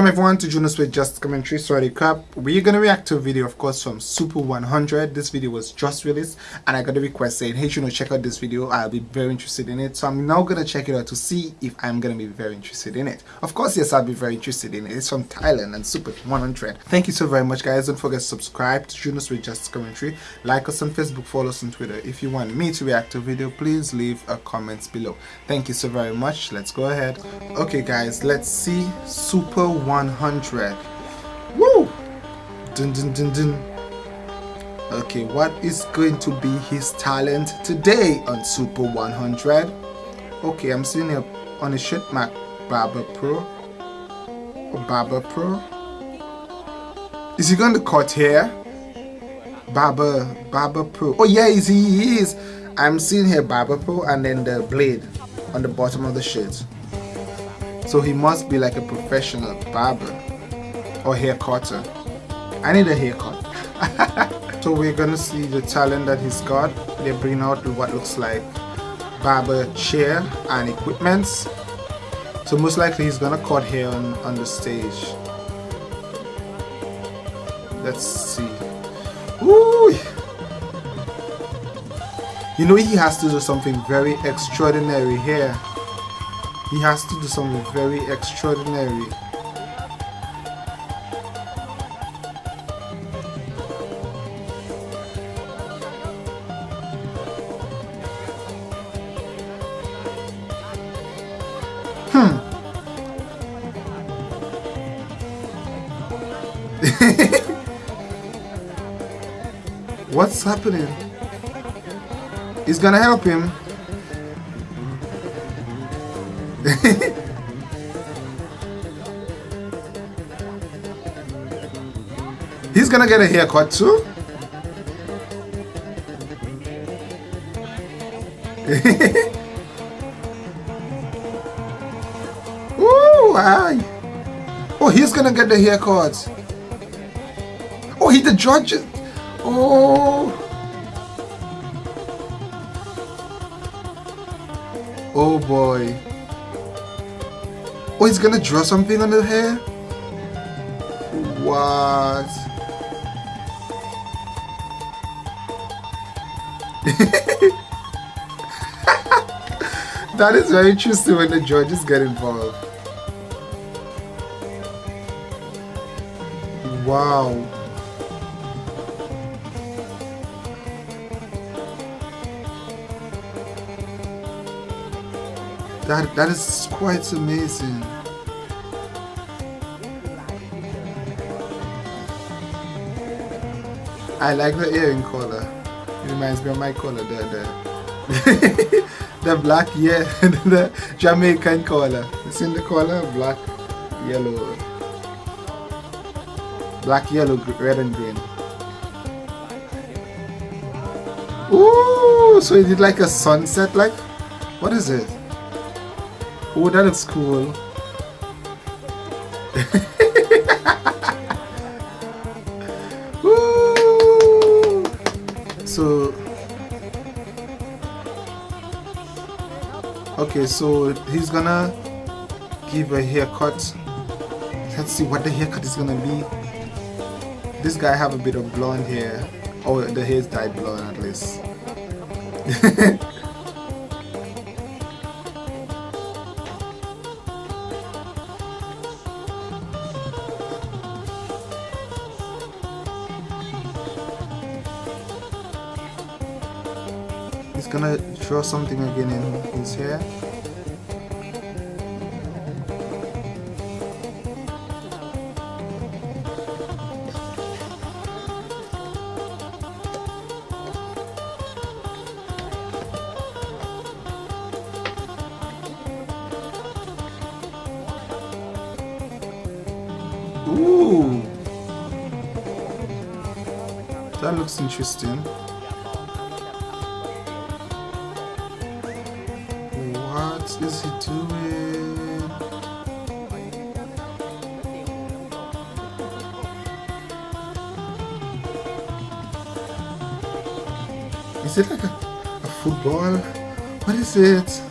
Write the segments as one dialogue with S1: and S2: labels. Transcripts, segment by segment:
S1: Welcome everyone to Jonas with Just Commentary. Sorry crap. We're gonna react to a video of course from Super 100. This video was just released and I got a request saying hey Juno check out this video. I'll be very interested in it. So I'm now gonna check it out to see if I'm gonna be very interested in it. Of course yes I'll be very interested in it. It's from Thailand and Super 100. Thank you so very much guys. Don't forget to subscribe to Junos with Just Commentary. Like us on Facebook, follow us on Twitter. If you want me to react to a video please leave a comment below. Thank you so very much. Let's go ahead. Okay guys let's see Super 100 woo! Dun, dun, dun, dun. okay what is going to be his talent today on super 100 okay i'm seeing it on a shirt mark barber pro. Or barber pro. Is he going to cut hair? Barber barber pro. Oh yeah is he, he is. I'm seeing here barber pro and then the blade on the bottom of the shirt so he must be like a professional barber or hair cutter. I need a haircut. so we're gonna see the talent that he's got. They bring out what looks like barber chair and equipments. So most likely he's gonna cut hair on, on the stage. Let's see. Ooh. You know he has to do something very extraordinary here he has to do something very extraordinary. Hmm. What's happening? He's gonna help him. Gonna get a haircut too? Ooh, why? Oh, he's gonna get the haircut. Oh, he the judge. Oh. Oh boy. Oh, he's gonna draw something on the hair? What? that is very interesting when the judges get involved. Wow. That that is quite amazing. I like the earring color. Reminds me of my color there. The, the black, yeah, the Jamaican color. It's in the color? Black, yellow. Black, yellow, red and green. Ooh, so he did like a sunset like? What is it? Oh, that looks cool. so okay so he's gonna give a haircut. Let's see what the haircut is gonna be. This guy have a bit of blonde hair. Oh the hair's dyed blonde at least draw something again in his hair. Ooh! That looks interesting. What is he doing? Is it like a, a football? What is it?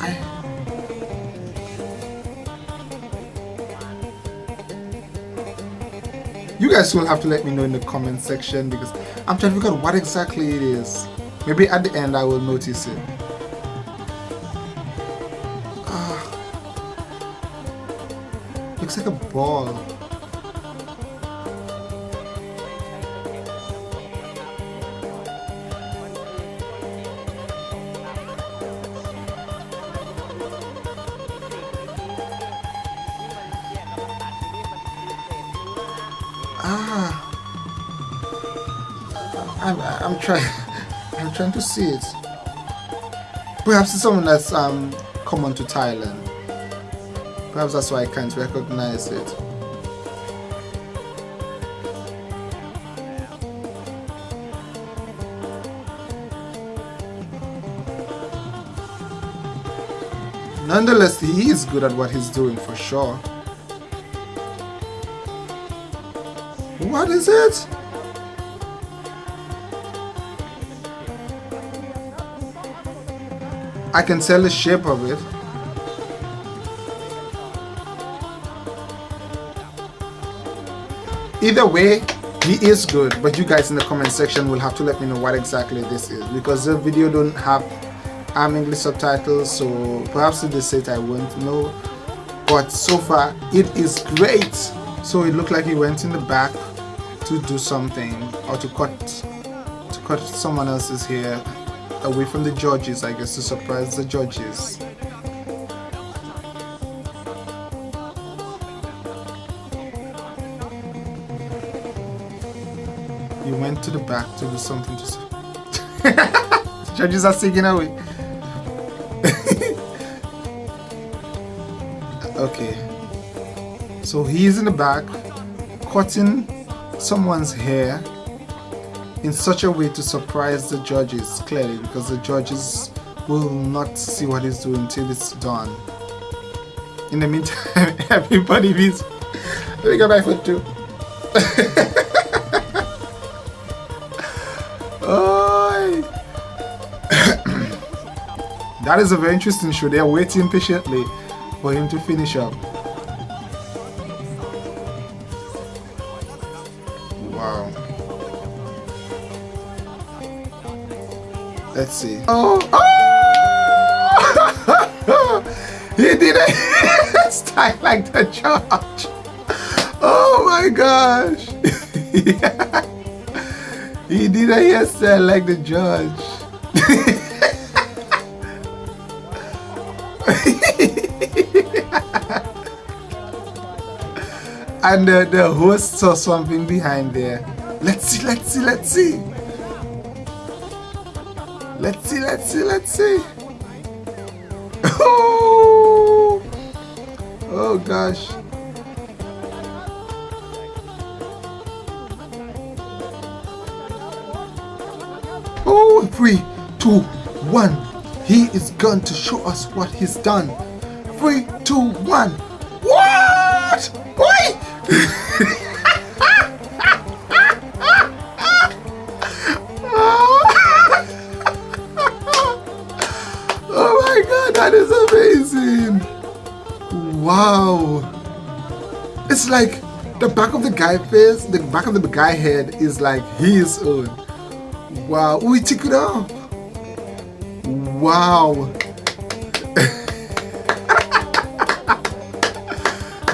S1: I you guys will have to let me know in the comment section because I'm trying to figure out what exactly it is. Maybe at the end I will notice it. Ah. looks like a ball Ah, I'm, I'm trying. I'm trying to see it. Perhaps it's someone that's um common to Thailand. Perhaps that's why I can't recognize it. Nonetheless, he is good at what he's doing for sure. What is it? I can tell the shape of it. Either way, he is good, but you guys in the comment section will have to let me know what exactly this is because the video don't have um, English subtitles, so perhaps if they say it I won't know. But so far, it is great. So it looked like he went in the back to do something or to cut to cut someone else's hair away from the judges I guess to surprise the judges. You went to the back to do something to judges are singing away. Okay. So he's in the back cutting someone's hair in such a way to surprise the judges clearly because the judges will not see what he's doing until it's done. In the meantime everybody is let me get my foot too that is a very interesting show. They're waiting patiently for him to finish up Let's see. Oh! oh! he did a oh style like the judge. Oh my gosh. yeah. He did a hairstyle like the judge. and the, the host saw something behind there. Let's see, let's see, let's see. Let's see, let's see, let's see. Oh, oh gosh. Oh, three, two, one. He is going to show us what he's done. Three, two, one. What? Why? that is amazing! Wow! It's like the back of the guy face, the back of the guy head is like his own. Wow, we took it off. Wow.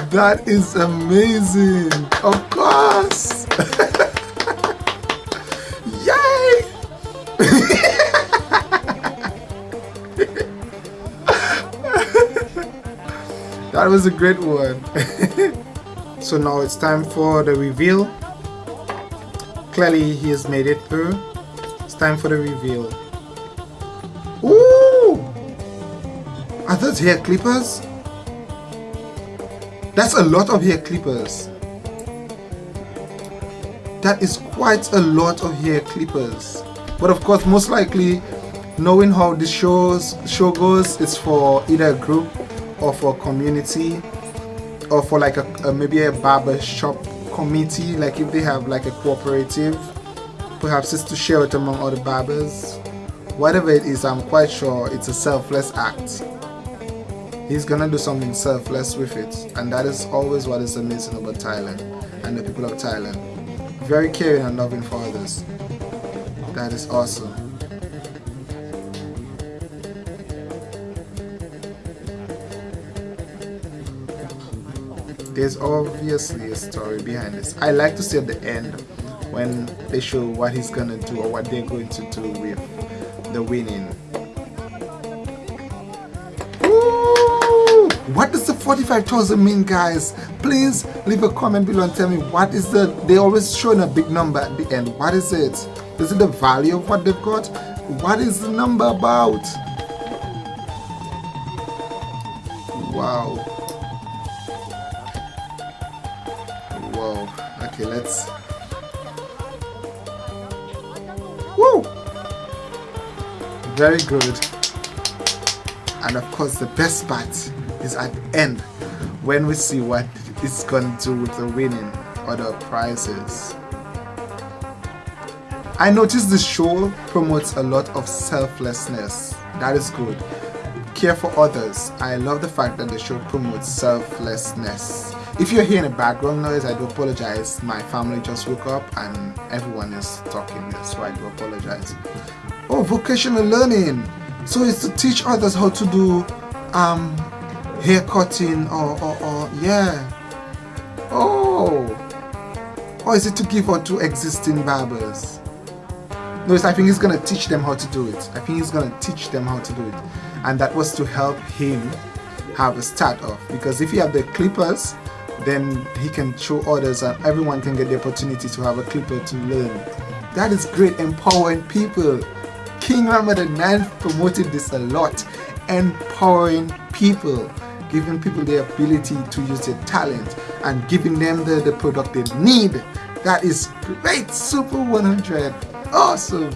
S1: That is amazing. Of course. that was a great one. so now it's time for the reveal. Clearly he has made it through. It's time for the reveal. Ooh! Are those hair clippers? That's a lot of hair clippers. That is quite a lot of hair clippers. But of course, most likely, knowing how the shows show goes, it's for either a group or for a community or for like a, a maybe a barber shop committee. Like if they have like a cooperative, perhaps it's to share it among other barbers. Whatever it is, I'm quite sure it's a selfless act he's gonna do something selfless with it and that is always what is amazing about Thailand and the people of Thailand very caring and loving for others that is awesome there's obviously a story behind this. I like to see at the end when they show what he's gonna do or what they're going to do with the winning. What does the 45,000 mean guys? Please leave a comment below and tell me what is the they always showing a big number at the end. What is it? Is it the value of what they've got? What is the number about wow okay let's woo very good and of course the best part is at the end when we see what it's going to do with the winning or the prizes. I noticed the show promotes a lot of selflessness. That is good. Care for others. I love the fact that the show promotes selflessness. If you're hearing a background noise, I do apologize. My family just woke up and everyone is talking, so I do apologize. Oh, vocational learning. So it's to teach others how to do um, hair cutting or, or, or yeah oh or is it to give out to existing barbers no I think he's gonna teach them how to do it I think he's gonna teach them how to do it and that was to help him have a start off because if you have the clippers then he can show others and everyone can get the opportunity to have a clipper to learn that is great empowering people King Rama the 9 promoted this a lot empowering people giving people the ability to use their talent and giving them the, the product they need. That is great, Super 100. Awesome.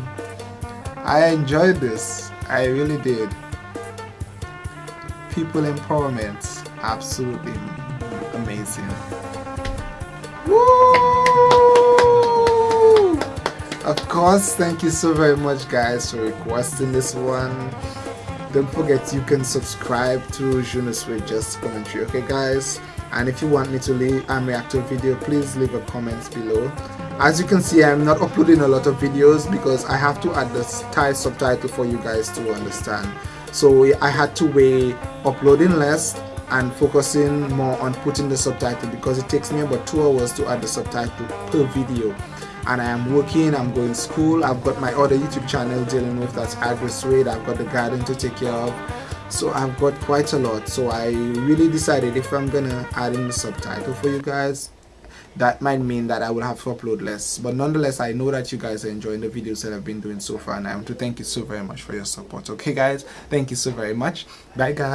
S1: I enjoyed this. I really did. People empowerment. Absolutely Woo! Uh! Of course, thank you so very much guys for requesting this one. Don't forget you can subscribe to Jonas with Just Commentary okay guys? And if you want me to leave and react to a video please leave a comment below. As you can see I'm not uploading a lot of videos because I have to add the Thai subtitle for you guys to understand. So I had to weigh uploading less and focusing more on putting the subtitle because it takes me about two hours to add the subtitle per video and I am working, I'm going to school, I've got my other YouTube channel dealing with that's AgriSuede, I've got the garden to take care of. So I've got quite a lot. So I really decided if I'm gonna add in the subtitle for you guys, that might mean that I will have to upload less. But nonetheless, I know that you guys are enjoying the videos that I've been doing so far and I want to thank you so very much for your support. Okay guys, thank you so very much. Bye guys.